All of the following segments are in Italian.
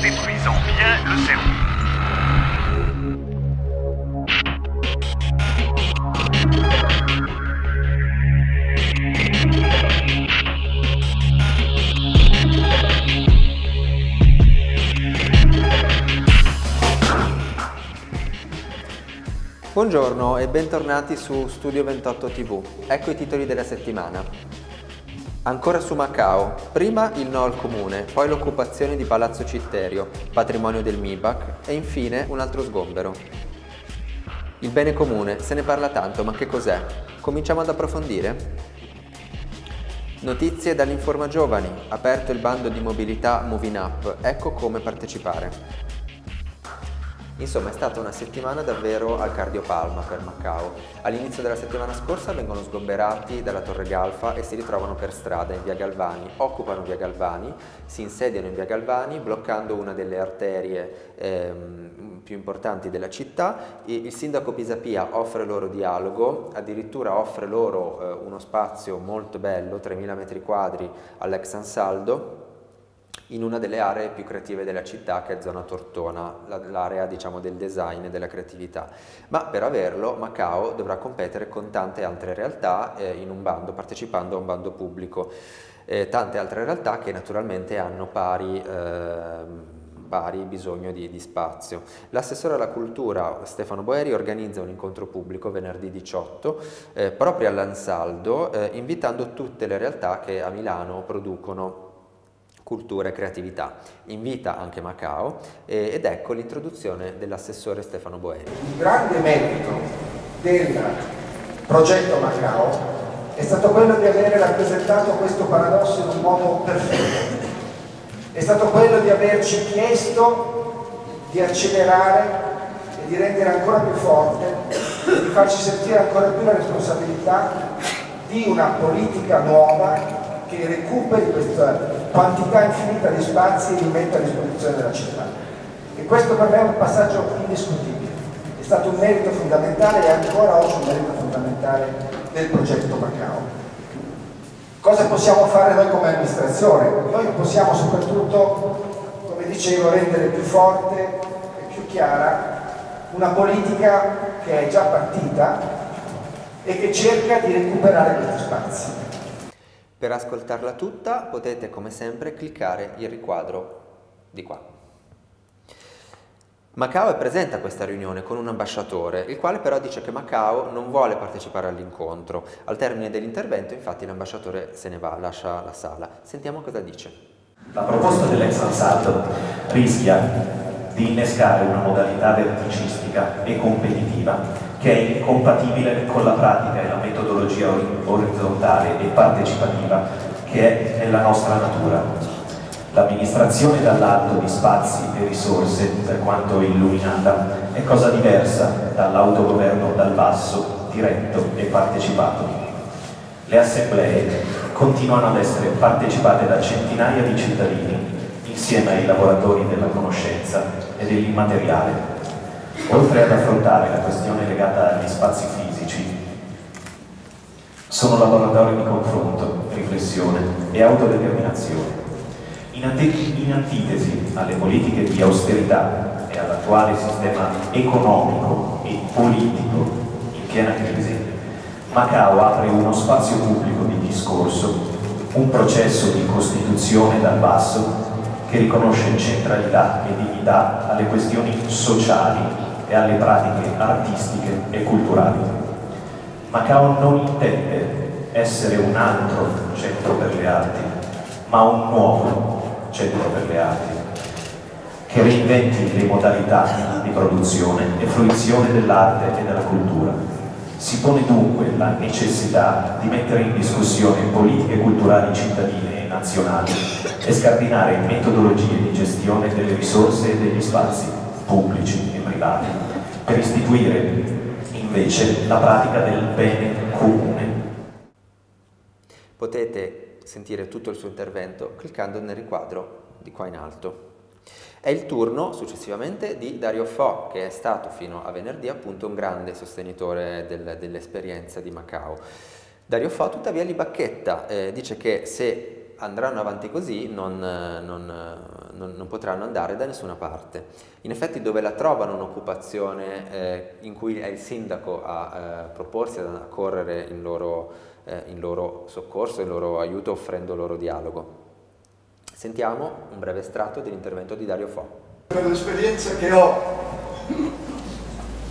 détruisant bien le cerveau. Buongiorno e bentornati su Studio 28 TV. Ecco i titoli della settimana. Ancora su Macao, prima il no al comune, poi l'occupazione di Palazzo Citterio, patrimonio del MIBAC e infine un altro sgombero. Il bene comune, se ne parla tanto, ma che cos'è? Cominciamo ad approfondire? Notizie dall'Informa Giovani, aperto il bando di mobilità Moving Up, ecco come partecipare. Insomma è stata una settimana davvero al cardiopalma per Macao. All'inizio della settimana scorsa vengono sgomberati dalla Torre Galfa e si ritrovano per strada in via Galvani, occupano via Galvani, si insediano in via Galvani bloccando una delle arterie ehm, più importanti della città. Il sindaco Pisapia offre loro dialogo, addirittura offre loro eh, uno spazio molto bello, 3.000 metri quadri all'ex Ansaldo, in una delle aree più creative della città che è zona Tortona, l'area diciamo del design e della creatività. Ma per averlo Macao dovrà competere con tante altre realtà eh, in un bando, partecipando a un bando pubblico. Eh, tante altre realtà che naturalmente hanno pari eh, pari bisogno di, di spazio. L'assessore alla cultura Stefano Boeri organizza un incontro pubblico venerdì 18 eh, proprio all'Ansaldo eh, invitando tutte le realtà che a Milano producono cultura e creatività. Invita anche Macao eh, ed ecco l'introduzione dell'assessore Stefano Boeri. Il grande merito del progetto Macao è stato quello di avere rappresentato questo paradosso in un modo perfetto. È stato quello di averci chiesto di accelerare e di rendere ancora più forte di farci sentire ancora più la responsabilità di una politica nuova che recuperi questa quantità infinita di spazi e li metta a disposizione della città. E questo per me è un passaggio indiscutibile. È stato un merito fondamentale e ancora oggi un merito fondamentale del progetto Macao. Cosa possiamo fare noi come amministrazione? Noi possiamo soprattutto, come dicevo, rendere più forte e più chiara una politica che è già partita e che cerca di recuperare questi spazi. Per ascoltarla tutta potete come sempre cliccare il riquadro di qua. Macao è presente a questa riunione con un ambasciatore, il quale però dice che Macao non vuole partecipare all'incontro. Al termine dell'intervento infatti l'ambasciatore se ne va, lascia la sala. Sentiamo cosa dice. La proposta dell'ex Ansaldo rischia di innescare una modalità verticistica e competitiva che è incompatibile con la pratica e la metodologia orizzontale e partecipativa che è nella nostra natura. L'amministrazione dall'alto di spazi e risorse, per quanto illuminata, è cosa diversa dall'autogoverno dal basso, diretto e partecipato. Le assemblee continuano ad essere partecipate da centinaia di cittadini insieme ai lavoratori della conoscenza e dell'immateriale oltre ad affrontare la questione legata agli spazi fisici, sono laboratori di confronto, riflessione e autodeterminazione. In, antitesi alle politiche di austerità e all'attuale sistema economico e politico in piena crisi, Macao apre uno spazio pubblico di discorso, un processo di costituzione dal basso che riconosce centralità e dignità alle questioni sociali e alle pratiche artistiche e culturali. Macao non intende essere un altro centro per le arti, ma un nuovo centro per le arti, che reinventi le modalità di produzione e fruizione dell'arte e della cultura. Si pone dunque la necessità di mettere in discussione politiche culturali cittadine e nazionali e scardinare metodologie di gestione delle risorse e degli spazi pubblici privati, per istituire invece la pratica del bene comune. Potete sentire tutto il suo intervento cliccando nel riquadro di qua in alto. È il turno successivamente di Dario Fo, che è stato fino a venerdì appunto un grande sostenitore del, dell'esperienza di Macao. Dario Fo tuttavia li bacchetta, eh, dice che se andranno avanti così non, non, non, non, potranno andare da nessuna parte. In effetti dove la trovano un'occupazione eh, in cui è il sindaco a eh, proporsi a correre in loro, eh, in loro soccorso, in loro aiuto, offrendo loro dialogo. Sentiamo un breve estratto dell'intervento di Dario Fo. Per l'esperienza che ho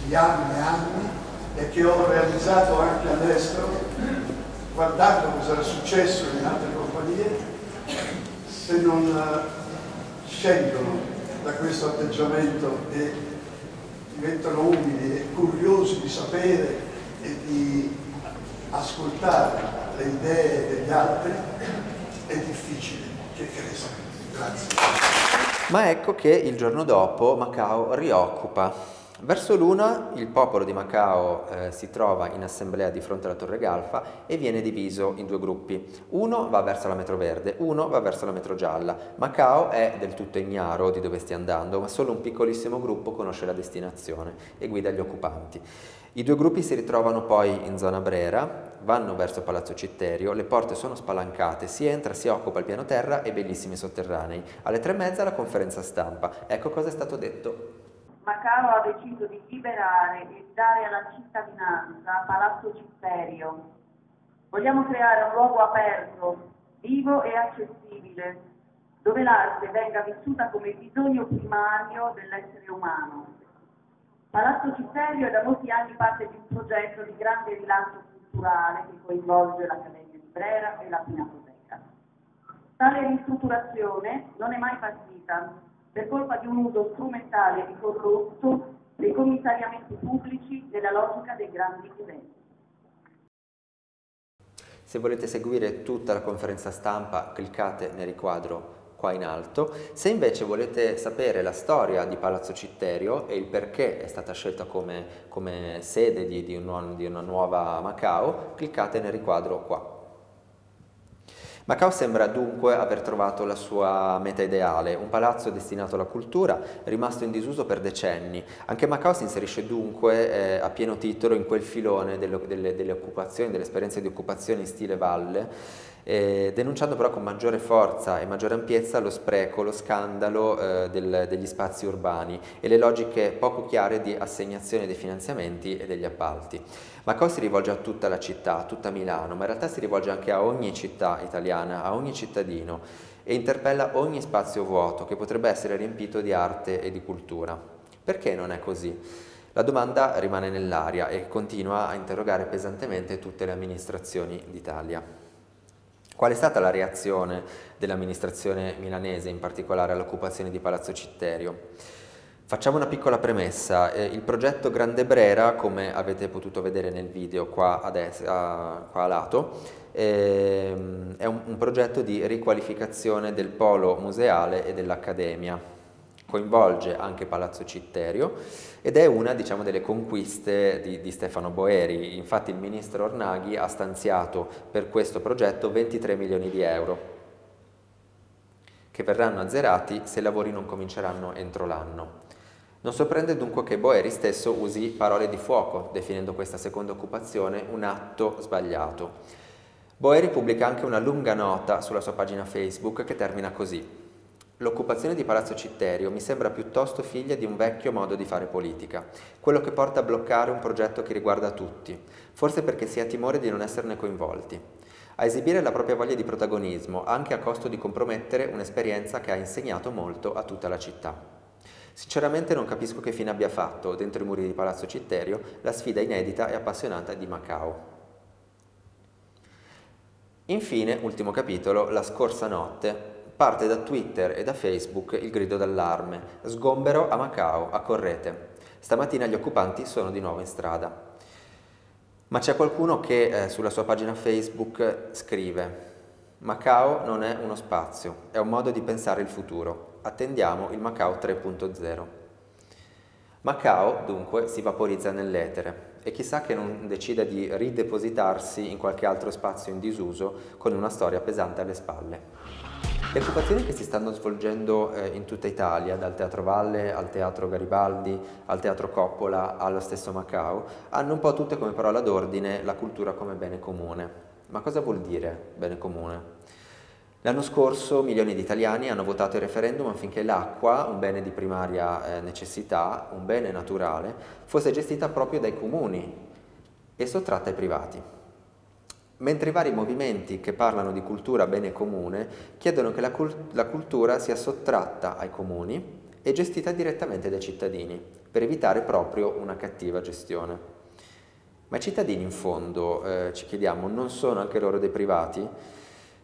di anni e anni e che ho realizzato anche all'estero, guardando cosa era successo in altre compagnie, se non eh, scendono da questo atteggiamento e diventano umili e curiosi di sapere e di ascoltare le idee degli altri, è difficile che cresca. Grazie. Ma ecco che il giorno dopo Macao rioccupa Verso l'una il popolo di Macao eh, si trova in assemblea di fronte alla Torre Galfa e viene diviso in due gruppi. Uno va verso la metro verde, uno va verso la metro gialla. Macao è del tutto ignaro di dove stia andando, ma solo un piccolissimo gruppo conosce la destinazione e guida gli occupanti. I due gruppi si ritrovano poi in zona Brera, vanno verso Palazzo Citterio, le porte sono spalancate, si entra, si occupa il piano terra e bellissimi sotterranei. Alle tre e mezza la conferenza stampa. Ecco cosa è stato detto. Macao ha deciso di liberare e dare alla cittadinanza Palazzo Citterio. Vogliamo creare un luogo aperto, vivo e accessibile, dove l'arte venga vissuta come bisogno primario dell'essere umano. Palazzo Citterio è da molti anni parte di un progetto di grande rilancio culturale che coinvolge l'Accademia di Brera e la Pinacoteca. Tale ristrutturazione non è mai partita per colpa di un uso strumentale e corrotto dei commissariamenti pubblici nella logica dei grandi eventi. Se volete seguire tutta la conferenza stampa cliccate nel riquadro qua in alto. Se invece volete sapere la storia di Palazzo Citterio e il perché è stata scelta come, come sede di, di, un, di una nuova Macao, cliccate nel riquadro qua. Macao sembra dunque aver trovato la sua meta ideale, un palazzo destinato alla cultura, rimasto in disuso per decenni. Anche Macao si inserisce dunque eh, a pieno titolo in quel filone delle, delle, delle occupazioni, delle esperienze di occupazione in stile valle, eh, denunciando però con maggiore forza e maggiore ampiezza lo spreco, lo scandalo eh, del, degli spazi urbani e le logiche poco chiare di assegnazione dei finanziamenti e degli appalti. Macao si rivolge a tutta la città, a tutta Milano, ma in realtà si rivolge anche a ogni città italiana, a ogni cittadino e interpella ogni spazio vuoto che potrebbe essere riempito di arte e di cultura. Perché non è così? La domanda rimane nell'aria e continua a interrogare pesantemente tutte le amministrazioni d'Italia. Qual è stata la reazione dell'amministrazione milanese, in particolare all'occupazione di Palazzo Citterio? Facciamo una piccola premessa, eh, il progetto Grande Brera, come avete potuto vedere nel video qua a, destra, qua a lato, ehm, è un, un progetto di riqualificazione del polo museale e dell'Accademia coinvolge anche Palazzo Citterio ed è una diciamo, delle conquiste di, di, Stefano Boeri. Infatti il ministro Ornaghi ha stanziato per questo progetto 23 milioni di euro che verranno azzerati se i lavori non cominceranno entro l'anno. Non sorprende dunque che Boeri stesso usi parole di fuoco, definendo questa seconda occupazione un atto sbagliato. Boeri pubblica anche una lunga nota sulla sua pagina Facebook che termina così. L'occupazione di Palazzo Citterio mi sembra piuttosto figlia di un vecchio modo di fare politica, quello che porta a bloccare un progetto che riguarda tutti, forse perché si ha timore di non esserne coinvolti, a esibire la propria voglia di protagonismo, anche a costo di compromettere un'esperienza che ha insegnato molto a tutta la città. Sinceramente non capisco che fine abbia fatto, dentro i muri di Palazzo Citterio, la sfida inedita e appassionata di Macao. Infine, ultimo capitolo, la scorsa notte, Parte da Twitter e da Facebook il grido d'allarme. Sgombero a Macao, accorrete. Stamattina gli occupanti sono di nuovo in strada. Ma c'è qualcuno che eh, sulla sua pagina Facebook scrive Macao non è uno spazio, è un modo di pensare il futuro. Attendiamo il Macao 3.0. Macao, dunque, si vaporizza nell'etere e chissà che non decida di ridepositarsi in qualche altro spazio in disuso con una storia pesante alle spalle. Le occupazioni che si stanno svolgendo eh, in tutta Italia, dal Teatro Valle al Teatro Garibaldi, al Teatro Coppola, allo stesso Macao, hanno un po' tutte come parola d'ordine la cultura come bene comune. Ma cosa vuol dire bene comune? L'anno scorso milioni di italiani hanno votato il referendum affinché l'acqua, un bene di primaria eh, necessità, un bene naturale, fosse gestita proprio dai comuni e sottratta ai privati. Mentre i vari movimenti che parlano di cultura bene comune chiedono che la, cult- la cultura sia sottratta ai comuni e gestita direttamente dai cittadini, per evitare proprio una cattiva gestione. Ma i cittadini in fondo, eh, ci chiediamo, non sono anche loro dei privati?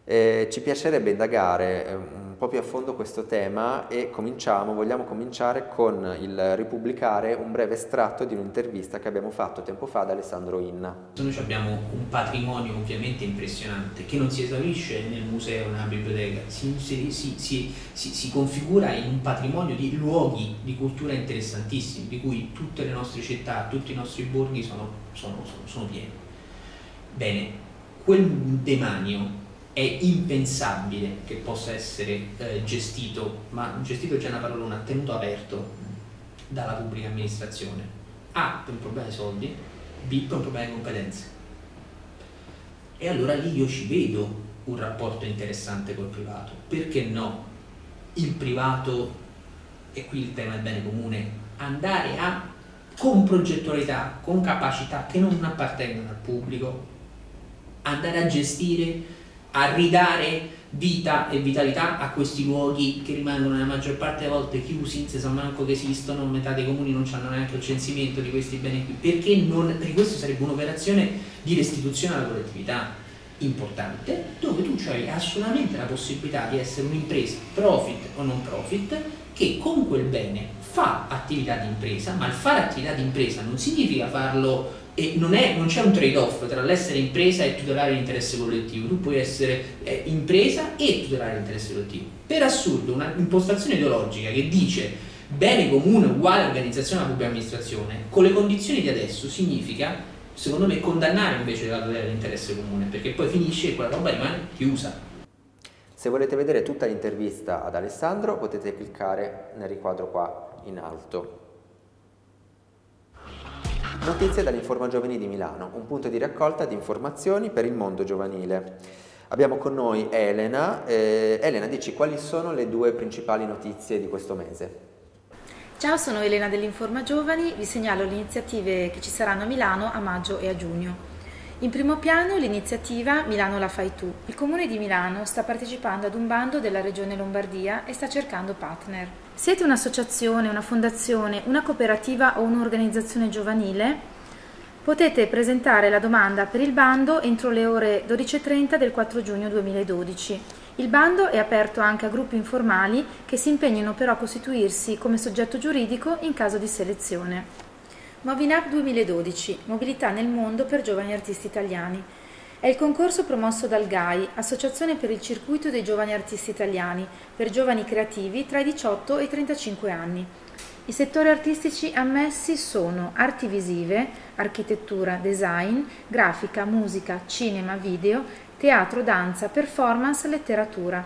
Eh, ci piacerebbe indagare eh, un po' più a fondo questo tema e cominciamo, vogliamo cominciare con il ripubblicare un breve estratto di un'intervista che abbiamo fatto tempo fa ad Alessandro Inna. Noi abbiamo un patrimonio ovviamente impressionante che non si esaurisce nel museo, nella biblioteca, si, si, si, si, configura in un patrimonio di luoghi di cultura interessantissimi, di cui tutte le nostre città, tutti i nostri borghi sono, sono, sono, sono pieni. Bene, quel demanio è impensabile che possa essere eh, gestito, ma gestito già è una parolona, tenuto aperto dalla pubblica amministrazione. A per un problema di soldi, B per un problema di competenze. E allora lì io ci vedo un rapporto interessante col privato. Perché no? Il privato, e qui il tema del bene comune, andare a, con progettualità, con capacità che non appartengono al pubblico, andare a gestire a ridare vita e vitalità a questi luoghi che rimangono nella maggior parte delle volte chiusi, si sa manco che esistono, metà dei comuni non hanno neanche il censimento di questi beni qui, perché, non, perché questo sarebbe un'operazione di restituzione alla collettività importante, dove tu hai assolutamente la possibilità di essere un'impresa, profit o non profit, che con quel bene fa attività di impresa, ma il fare attività di impresa non significa farlo e non, c'è un trade-off tra l'essere impresa e tutelare l'interesse collettivo, tu puoi essere eh, impresa e tutelare l'interesse collettivo. Per assurdo, un'impostazione ideologica che dice bene comune uguale organizzazione della pubblica amministrazione, con le condizioni di adesso significa, secondo me, condannare invece la tutela dell'interesse comune, perché poi finisce e quella roba rimane chiusa. Se volete vedere tutta l'intervista ad Alessandro potete cliccare nel riquadro qua in alto. Notizie dall'Informa Giovani di Milano, un punto di raccolta di informazioni per il mondo giovanile. Abbiamo con noi Elena. Eh, Elena, dici quali sono le due principali notizie di questo mese? Ciao, sono Elena dell'Informa Giovani, vi segnalo le iniziative che ci saranno a Milano a maggio e a giugno. In primo piano l'iniziativa Milano la fai tu. Il Comune di Milano sta partecipando ad un bando della Regione Lombardia e sta cercando partner. Siete un'associazione, una fondazione, una cooperativa o un'organizzazione giovanile? Potete presentare la domanda per il bando entro le ore 12.30 del 4 giugno 2012. Il bando è aperto anche a gruppi informali che si impegnino però a costituirsi come soggetto giuridico in caso di selezione. Movinap 2012, Mobilità nel mondo per giovani artisti italiani. È il concorso promosso dal GAI, Associazione per il circuito dei giovani artisti italiani, per giovani creativi tra i 18 e i 35 anni. I settori artistici ammessi sono arti visive, architettura, design, grafica, musica, cinema, video, teatro, danza, performance, letteratura.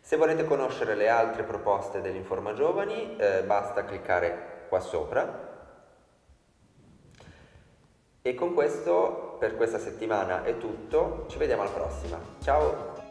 Se volete conoscere le altre proposte dell'Informa Giovani, eh, basta cliccare qua sopra e con questo per questa settimana è tutto, ci vediamo alla prossima. Ciao!